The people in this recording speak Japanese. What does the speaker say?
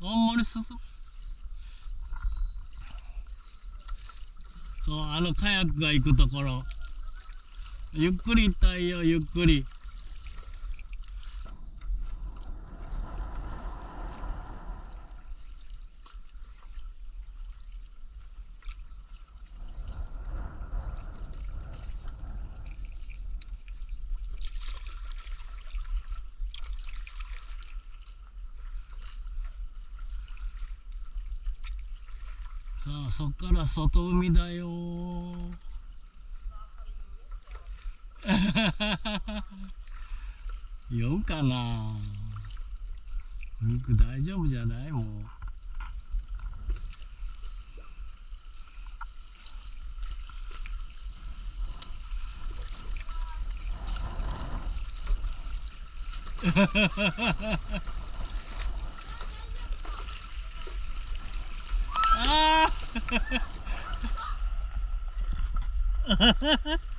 あんまり進む。そうあのカヤックが行くところ。ゆっくり行ったいよゆっくり。さあそっから外海だよ。酔うかな。肉大丈夫じゃないも んああ